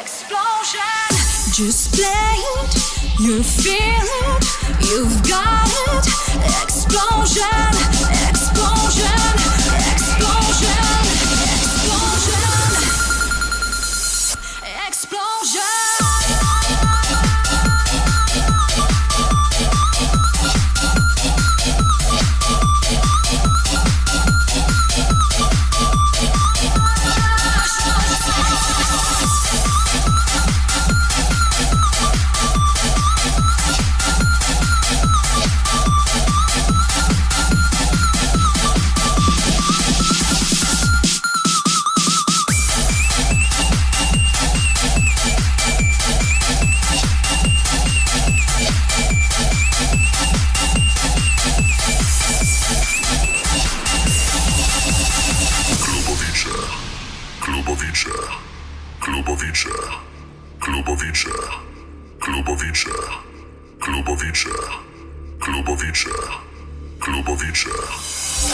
Explosion. Just play it. You feel it. You've got it. Explosion. Explosion. Explosion. Klubowicze, klubowicze.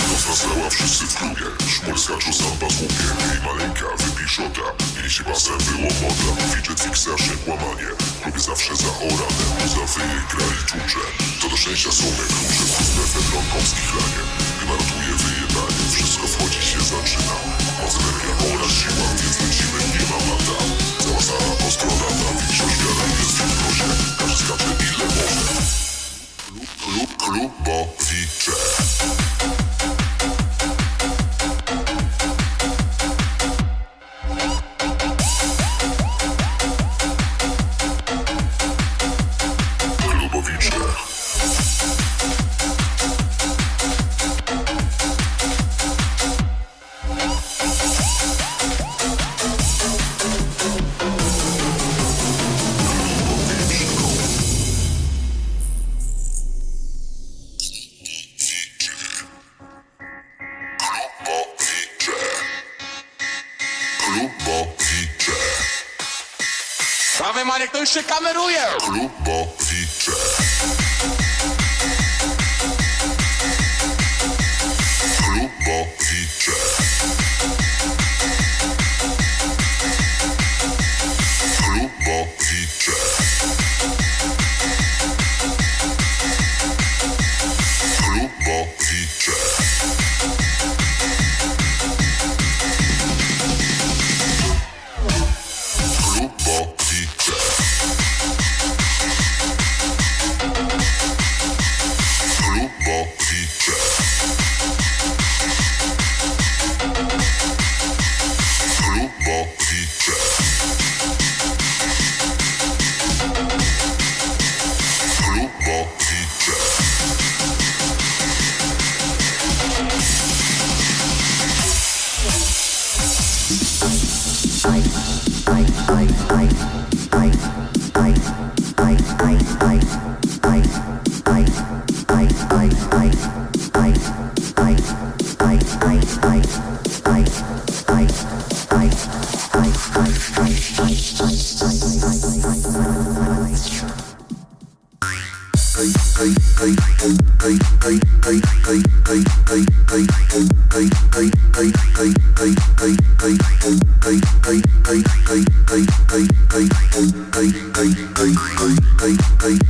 Noc nastała wszyscy w klubie, szmur skaczą samba z łukiem. Jej maleńka wypij szota, jej się basem było moda Fidget fiksarze, kłamanie, w klubie zawsze zaorane Muza wyje, gra i tłucze, to do szczęścia są me klucze Z mefedron, kąski chlanie, gwarantuje wyjebanie Wszystko wchodzi się zaczyna, moc energia oraz siła Prawy Marek to już się kameruje! Klubowicze Hey, hey, hey.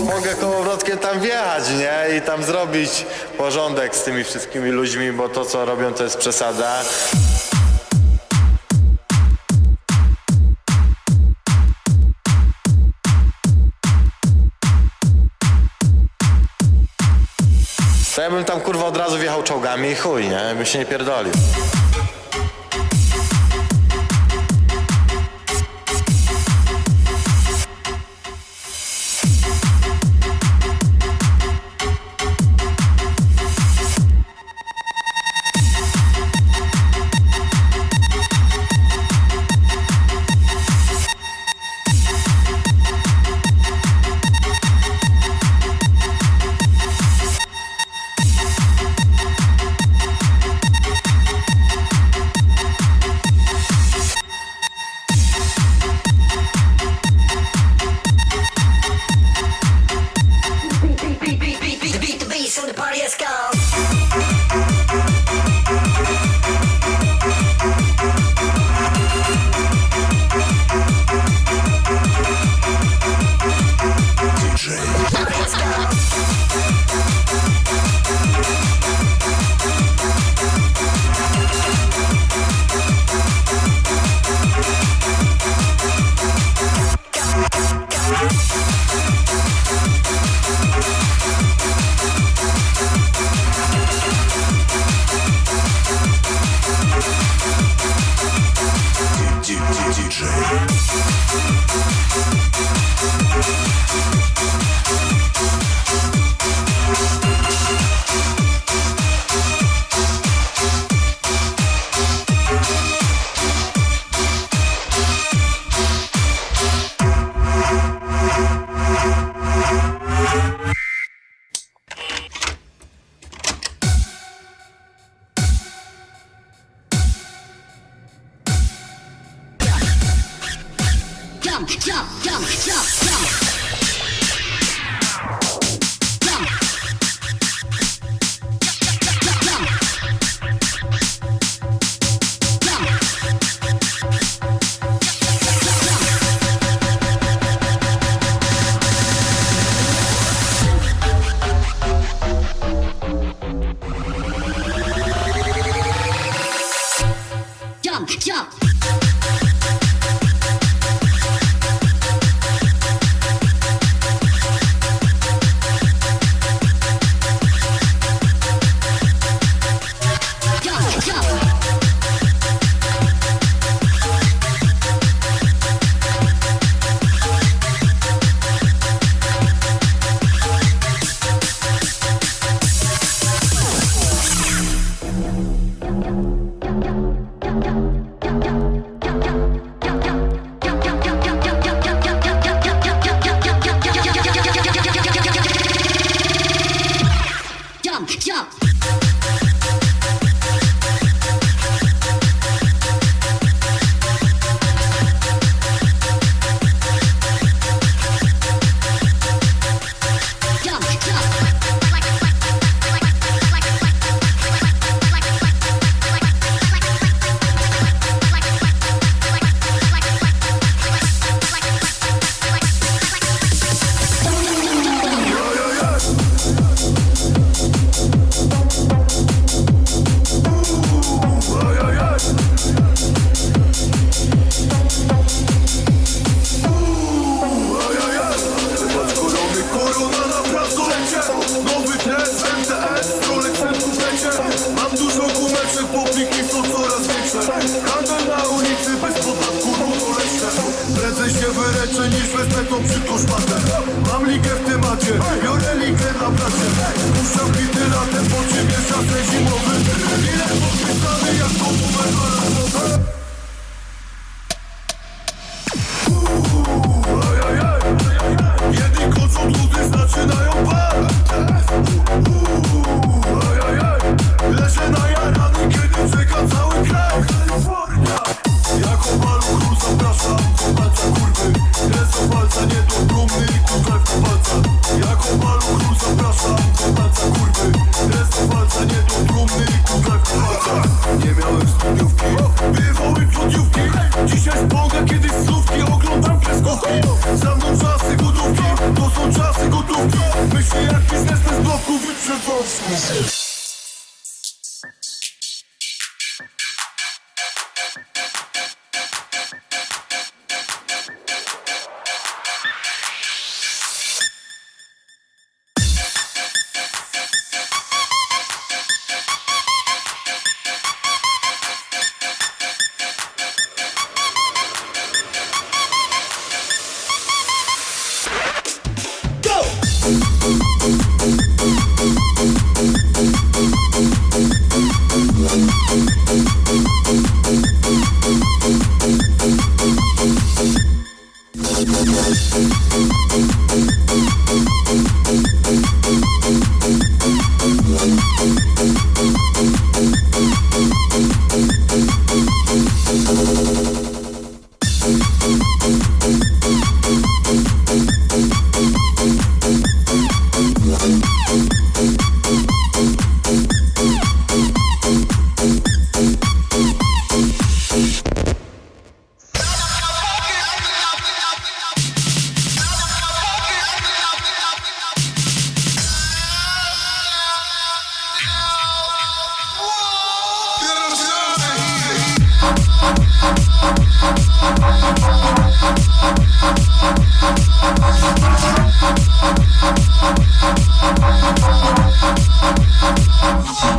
Mogę kołowrotkiem tam wjechać, nie? I tam zrobić porządek z tymi wszystkimi ludźmi, bo to co robią to jest przesada. To ja bym tam kurwa od razu wjechał czołgami i chuj, nie? Bym się nie pierdolił. Thank jump, jump, jump, jump. Jump. Drudzy zaczynają Ajajaj Leżę na jarany, kiedy czeka cały kraj Kalifornia Jako maluchu zapraszam do palca kurwy Ręce palca nie do trumny i kurwa w palca Jako maluchu zapraszam do palca kurwy Ręce palca nie do trumny i kurwa w palca Nie miałem studiówki, bywały cudniówki Dzisiaj spągę kiedyś słówki, oglądam kreskówki Trafalski. Thank you.